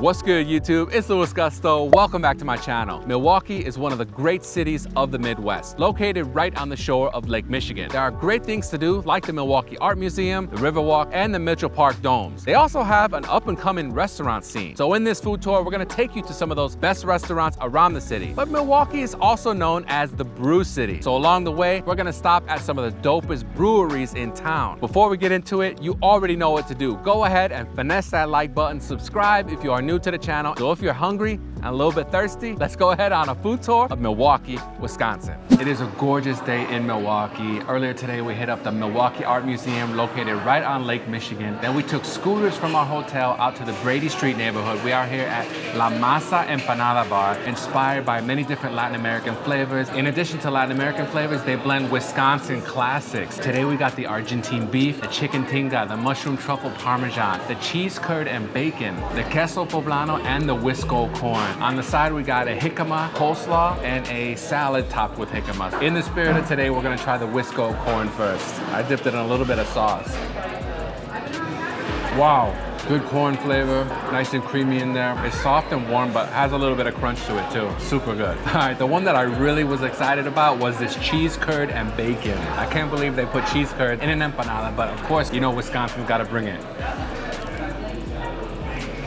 What's good YouTube? It's Louis Gusto. Welcome back to my channel. Milwaukee is one of the great cities of the Midwest, located right on the shore of Lake Michigan. There are great things to do like the Milwaukee Art Museum, the Riverwalk, and the Mitchell Park Domes. They also have an up and coming restaurant scene. So in this food tour, we're gonna take you to some of those best restaurants around the city. But Milwaukee is also known as the Brew City. So along the way, we're gonna stop at some of the dopest breweries in town. Before we get into it, you already know what to do. Go ahead and finesse that like button, subscribe if you are new to the channel. So if you're hungry and a little bit thirsty, let's go ahead on a food tour of Milwaukee, Wisconsin. It is a gorgeous day in Milwaukee. Earlier today, we hit up the Milwaukee Art Museum located right on Lake Michigan. Then we took scooters from our hotel out to the Brady Street neighborhood. We are here at La Masa Empanada Bar, inspired by many different Latin American flavors. In addition to Latin American flavors, they blend Wisconsin classics. Today we got the Argentine beef, the chicken tinga, the mushroom truffle parmesan, the cheese curd and bacon, the queso poblano, and the Wisco corn. On the side, we got a jicama coleslaw and a salad topped with jicama. In the spirit of today, we're gonna try the Wisco corn first. I dipped it in a little bit of sauce. Wow, good corn flavor, nice and creamy in there. It's soft and warm, but has a little bit of crunch to it too. Super good. All right, the one that I really was excited about was this cheese curd and bacon. I can't believe they put cheese curd in an empanada, but of course, you know Wisconsin's gotta bring it.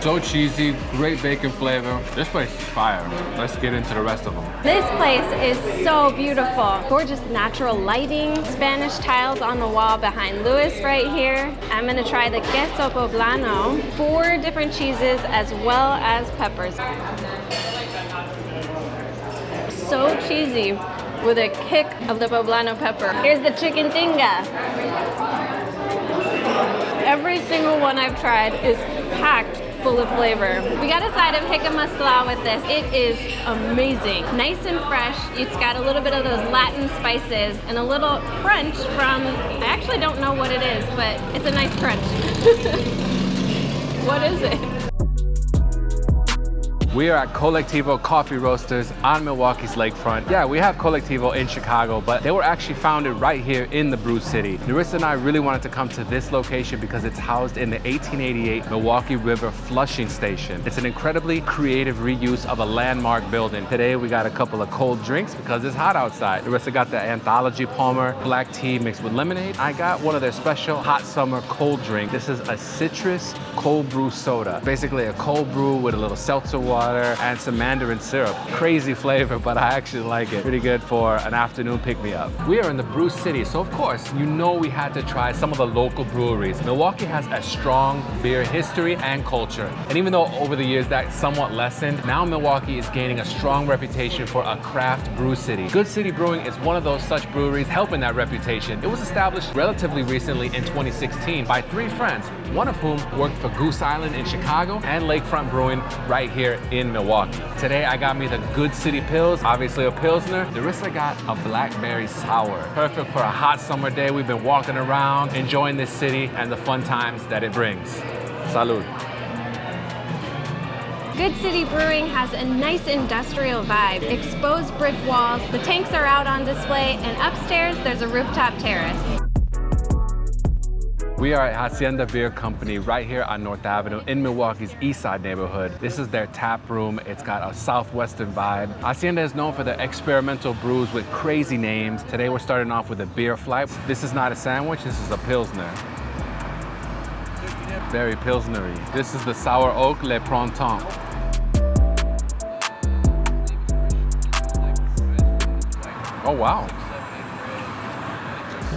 So cheesy, great bacon flavor. This place is fire. Let's get into the rest of them. This place is so beautiful. Gorgeous natural lighting, Spanish tiles on the wall behind Louis right here. I'm gonna try the queso poblano. Four different cheeses as well as peppers. So cheesy with a kick of the poblano pepper. Here's the chicken tinga. Every single one I've tried is packed full of flavor. We got a side of jicama slaw with this. It is amazing. Nice and fresh. It's got a little bit of those Latin spices and a little crunch from, I actually don't know what it is, but it's a nice crunch. what is it? We are at Colectivo Coffee Roasters on Milwaukee's lakefront. Yeah, we have Colectivo in Chicago, but they were actually founded right here in the Brew City. Narissa and I really wanted to come to this location because it's housed in the 1888 Milwaukee River Flushing Station. It's an incredibly creative reuse of a landmark building. Today we got a couple of cold drinks because it's hot outside. Narissa got the Anthology Palmer black tea mixed with lemonade. I got one of their special hot summer cold drink. This is a citrus cold brew soda. Basically a cold brew with a little seltzer water water and some mandarin syrup. Crazy flavor, but I actually like it. Pretty good for an afternoon pick-me-up. We are in the brew city, so of course, you know we had to try some of the local breweries. Milwaukee has a strong beer history and culture. And even though over the years that somewhat lessened, now Milwaukee is gaining a strong reputation for a craft brew city. Good City Brewing is one of those such breweries helping that reputation. It was established relatively recently in 2016 by three friends, one of whom worked for Goose Island in Chicago and Lakefront Brewing right here in Milwaukee. Today I got me the Good City Pils, obviously a Pilsner. Narissa got a Blackberry Sour. Perfect for a hot summer day. We've been walking around, enjoying this city and the fun times that it brings. Salud. Good City Brewing has a nice industrial vibe. Exposed brick walls, the tanks are out on display, and upstairs there's a rooftop terrace. We are at Hacienda Beer Company right here on North Avenue in Milwaukee's East Side neighborhood. This is their tap room. It's got a southwestern vibe. Hacienda is known for their experimental brews with crazy names. Today we're starting off with a beer flight. This is not a sandwich, this is a Pilsner. Very Pilsnery. This is the Sour Oak Le Printemps. Oh wow.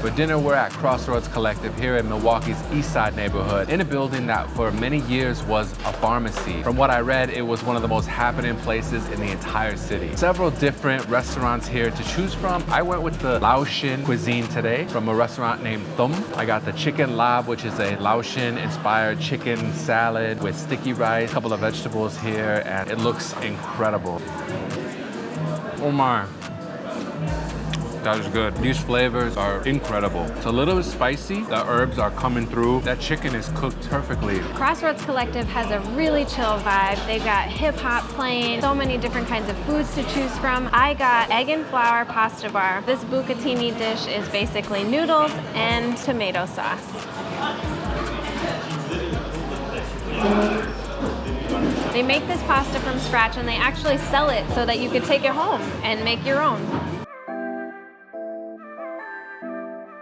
For dinner, we're at Crossroads Collective here in Milwaukee's East Side neighborhood in a building that for many years was a pharmacy. From what I read, it was one of the most happening places in the entire city. Several different restaurants here to choose from. I went with the Laotian cuisine today from a restaurant named Thum. I got the chicken laab, which is a Laotian inspired chicken salad with sticky rice, a couple of vegetables here, and it looks incredible. My. That is good. These flavors are incredible. It's a little bit spicy. The herbs are coming through. That chicken is cooked perfectly. Crossroads Collective has a really chill vibe. They've got hip hop playing, so many different kinds of foods to choose from. I got egg and flour pasta bar. This bucatini dish is basically noodles and tomato sauce. They make this pasta from scratch and they actually sell it so that you could take it home and make your own.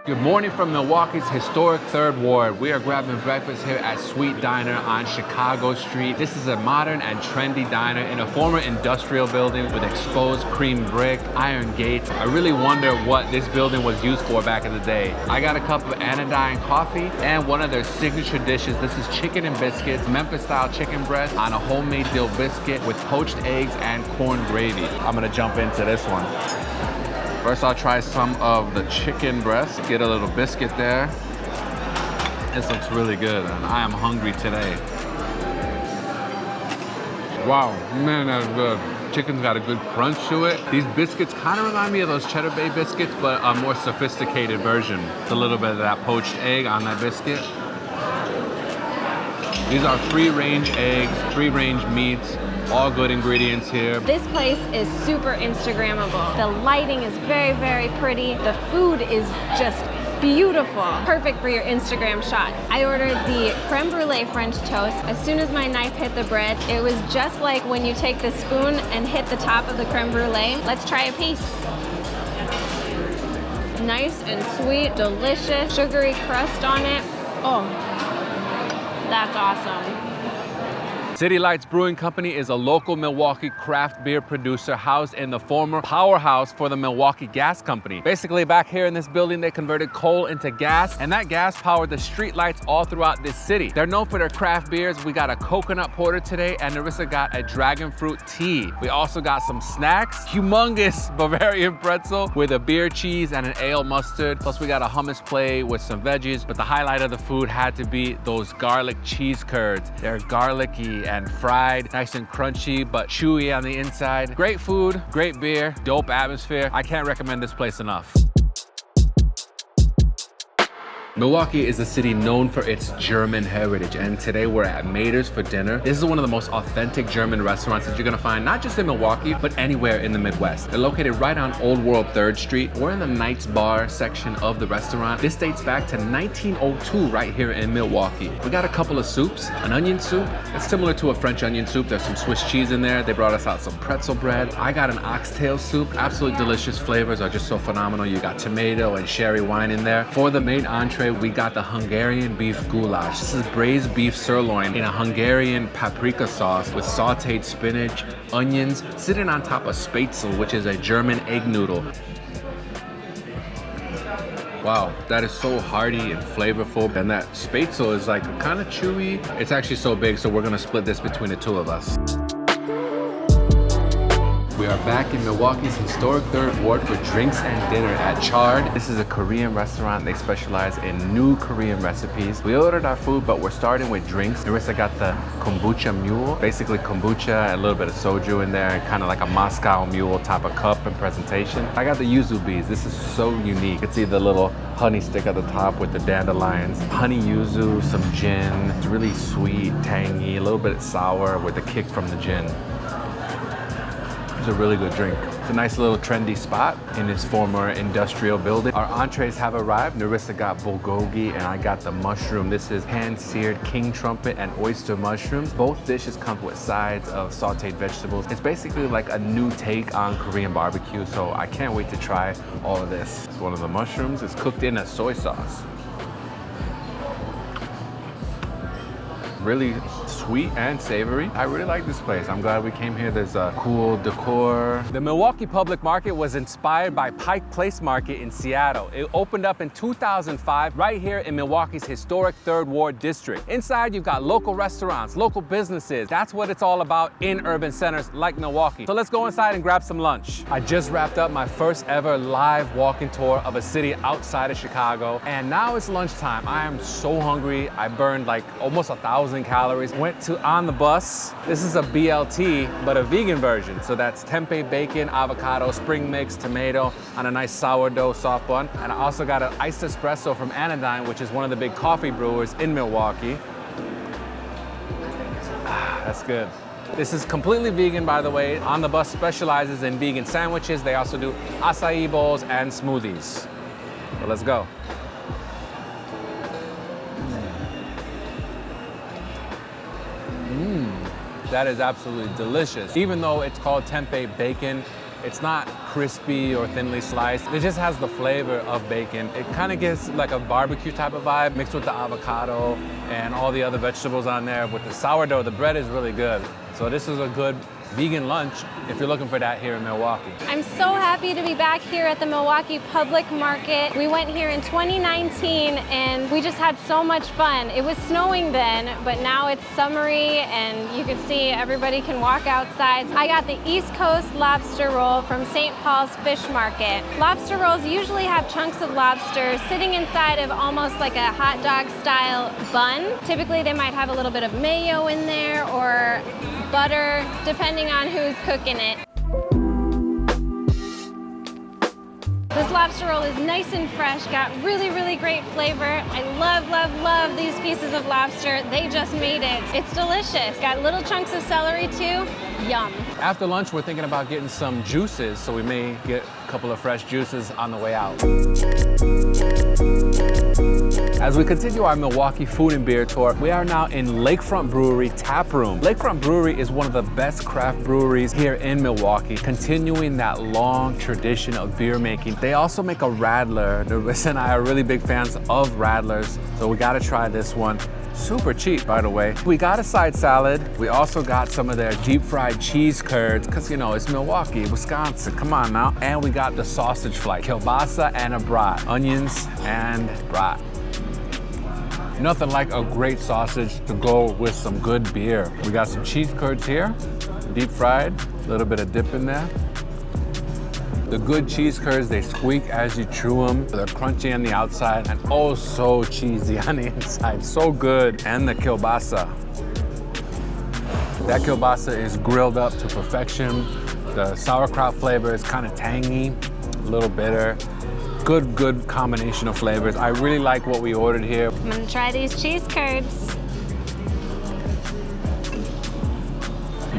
Good morning from Milwaukee's historic Third Ward. We are grabbing breakfast here at Sweet Diner on Chicago Street. This is a modern and trendy diner in a former industrial building with exposed cream brick, iron gates. I really wonder what this building was used for back in the day. I got a cup of anodyne coffee and one of their signature dishes. This is chicken and biscuits, Memphis style chicken breast on a homemade dill biscuit with poached eggs and corn gravy. I'm gonna jump into this one. First, I'll try some of the chicken breast. Get a little biscuit there. This looks really good, and I am hungry today. Wow, man, that's good. Chicken's got a good crunch to it. These biscuits kind of remind me of those Cheddar Bay biscuits, but a more sophisticated version. It's a little bit of that poached egg on that biscuit. These are free-range eggs, free-range meats, all good ingredients here. This place is super Instagrammable. The lighting is very, very pretty. The food is just beautiful. Perfect for your Instagram shot. I ordered the creme brulee French toast. As soon as my knife hit the bread, it was just like when you take the spoon and hit the top of the creme brulee. Let's try a piece. Nice and sweet, delicious, sugary crust on it. Oh, that's awesome. City Lights Brewing Company is a local Milwaukee craft beer producer housed in the former powerhouse for the Milwaukee Gas Company. Basically, back here in this building, they converted coal into gas, and that gas powered the street lights all throughout this city. They're known for their craft beers. We got a coconut porter today, and Narissa got a dragon fruit tea. We also got some snacks, humongous Bavarian pretzel with a beer cheese and an ale mustard. Plus, we got a hummus plate with some veggies, but the highlight of the food had to be those garlic cheese curds. They're garlicky and fried, nice and crunchy, but chewy on the inside. Great food, great beer, dope atmosphere. I can't recommend this place enough. Milwaukee is a city known for its German heritage and today we're at Mader's for dinner. This is one of the most authentic German restaurants that you're gonna find not just in Milwaukee but anywhere in the Midwest. They're located right on Old World 3rd Street. We're in the Knights Bar section of the restaurant. This dates back to 1902 right here in Milwaukee. We got a couple of soups, an onion soup. It's similar to a French onion soup. There's some Swiss cheese in there. They brought us out some pretzel bread. I got an oxtail soup. Absolutely delicious flavors are just so phenomenal. You got tomato and sherry wine in there. For the main entree we got the Hungarian beef goulash. This is braised beef sirloin in a Hungarian paprika sauce with sauteed spinach, onions, sitting on top of spätzle, which is a German egg noodle. Wow, that is so hearty and flavorful. And that spätzle is like kind of chewy. It's actually so big, so we're gonna split this between the two of us. We are back in Milwaukee's historic third ward for drinks and dinner at Chard. This is a Korean restaurant. They specialize in new Korean recipes. We ordered our food, but we're starting with drinks. Narissa got the kombucha mule, basically kombucha and a little bit of soju in there, kind of like a Moscow mule type of cup and presentation. I got the yuzu bees. This is so unique. You can see the little honey stick at the top with the dandelions. Honey yuzu, some gin. It's really sweet, tangy, a little bit sour with the kick from the gin. It's a really good drink. It's a nice little trendy spot in this former industrial building. Our entrees have arrived. Narissa got bulgogi and I got the mushroom. This is hand-seared king trumpet and oyster mushrooms. Both dishes come with sides of sauteed vegetables. It's basically like a new take on Korean barbecue, so I can't wait to try all of this. It's one of the mushrooms. It's cooked in a soy sauce. Really sweet and savory. I really like this place. I'm glad we came here. There's a cool decor. The Milwaukee Public Market was inspired by Pike Place Market in Seattle. It opened up in 2005 right here in Milwaukee's historic Third Ward District. Inside, you've got local restaurants, local businesses. That's what it's all about in urban centers like Milwaukee. So let's go inside and grab some lunch. I just wrapped up my first ever live walking tour of a city outside of Chicago. And now it's lunchtime. I am so hungry. I burned like almost a thousand calories. Went to On the Bus. This is a BLT, but a vegan version. So that's tempeh, bacon, avocado, spring mix, tomato on a nice sourdough soft bun. And I also got an iced espresso from Anodyne, which is one of the big coffee brewers in Milwaukee. Ah, that's good. This is completely vegan, by the way. On the Bus specializes in vegan sandwiches. They also do acai bowls and smoothies. So let's go. That is absolutely delicious. Even though it's called tempeh bacon, it's not crispy or thinly sliced. It just has the flavor of bacon. It kind of gives like a barbecue type of vibe mixed with the avocado and all the other vegetables on there. With the sourdough, the bread is really good. So this is a good vegan lunch if you're looking for that here in Milwaukee. I'm so happy to be back here at the Milwaukee Public Market. We went here in 2019 and we just had so much fun. It was snowing then, but now it's summery and you can see everybody can walk outside. I got the East Coast lobster roll from St. Paul's Fish Market. Lobster rolls usually have chunks of lobster sitting inside of almost like a hot dog style bun. Typically they might have a little bit of mayo in there or butter, depending on who's cooking it. This lobster roll is nice and fresh, got really, really great flavor. I love, love, love these pieces of lobster. They just made it. It's delicious. Got little chunks of celery too. Yum. After lunch, we're thinking about getting some juices, so we may get a couple of fresh juices on the way out. As we continue our Milwaukee food and beer tour, we are now in Lakefront Brewery Tap Room. Lakefront Brewery is one of the best craft breweries here in Milwaukee, continuing that long tradition of beer making. They also make a Radler. Nerissa and I are really big fans of Radlers, so we gotta try this one. Super cheap, by the way. We got a side salad. We also got some of their deep fried cheese curds, because you know, it's Milwaukee, Wisconsin, come on now. And we got the sausage flight, kielbasa and a brat, onions and brat. Nothing like a great sausage to go with some good beer. We got some cheese curds here, deep fried, a little bit of dip in there. The good cheese curds, they squeak as you chew them. They're crunchy on the outside and oh so cheesy on the inside. So good. And the kielbasa. That kielbasa is grilled up to perfection. The sauerkraut flavor is kind of tangy, a little bitter good, good combination of flavors. I really like what we ordered here. I'm gonna try these cheese curds.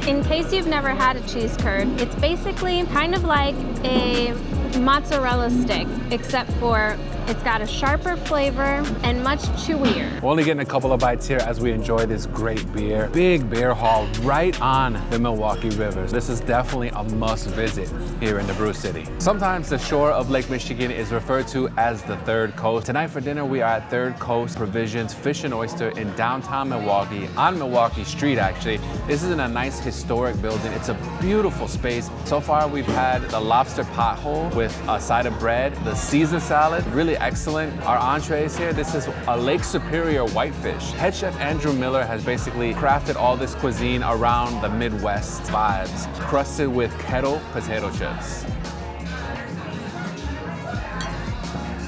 In case you've never had a cheese curd, it's basically kind of like a mozzarella stick, except for it's got a sharper flavor and much chewier. We're only getting a couple of bites here as we enjoy this great beer. Big beer hall right on the Milwaukee River. This is definitely a must visit here in the Brew City. Sometimes the shore of Lake Michigan is referred to as the Third Coast. Tonight for dinner, we are at Third Coast Provisions Fish and Oyster in downtown Milwaukee, on Milwaukee Street actually. This is in a nice historic building. It's a beautiful space. So far, we've had the lobster pothole with a side of bread, the Caesar salad, really excellent. Our entrees here, this is a Lake Superior whitefish. Head chef Andrew Miller has basically crafted all this cuisine around the Midwest vibes, crusted with kettle potato chips.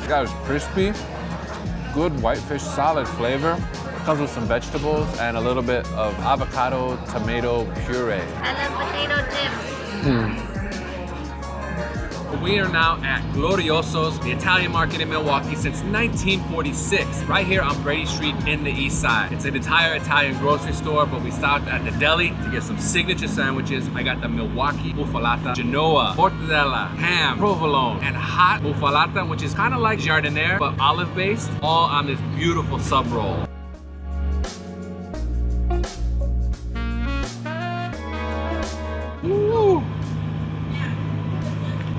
That was crispy, good whitefish solid flavor. Comes with some vegetables and a little bit of avocado tomato puree. I love potato chips. Mm. We are now at Glorioso's, the Italian market in Milwaukee since 1946, right here on Brady Street in the east side. It's an entire Italian grocery store, but we stopped at the deli to get some signature sandwiches. I got the Milwaukee muffalata, Genoa, mortadella, ham, provolone, and hot muffalata, which is kind of like jardiniere, but olive-based, all on this beautiful sub roll.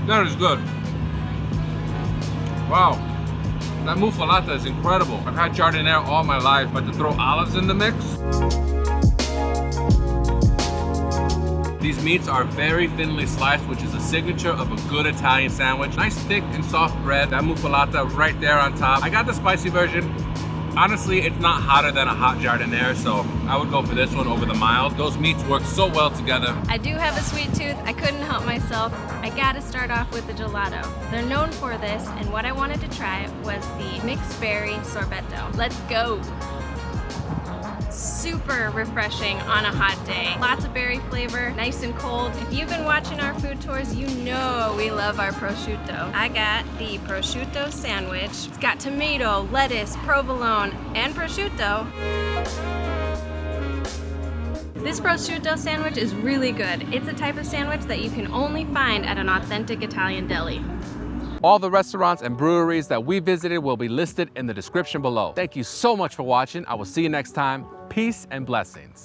That is good. Wow. That muffalata is incredible. I've had jardiniere all my life, but to throw olives in the mix. These meats are very thinly sliced, which is a signature of a good Italian sandwich. Nice thick and soft bread. That muffalata right there on top. I got the spicy version. Honestly, it's not hotter than a hot jardiniere, so I would go for this one over the mild. Those meats work so well together. I do have a sweet tooth. I couldn't help myself. I gotta start off with the gelato. They're known for this, and what I wanted to try was the mixed berry sorbetto. Let's go super refreshing on a hot day. Lots of berry flavor, nice and cold. If you've been watching our food tours, you know we love our prosciutto. I got the prosciutto sandwich. It's got tomato, lettuce, provolone, and prosciutto. This prosciutto sandwich is really good. It's a type of sandwich that you can only find at an authentic Italian deli. All the restaurants and breweries that we visited will be listed in the description below. Thank you so much for watching. I will see you next time. Peace and blessings.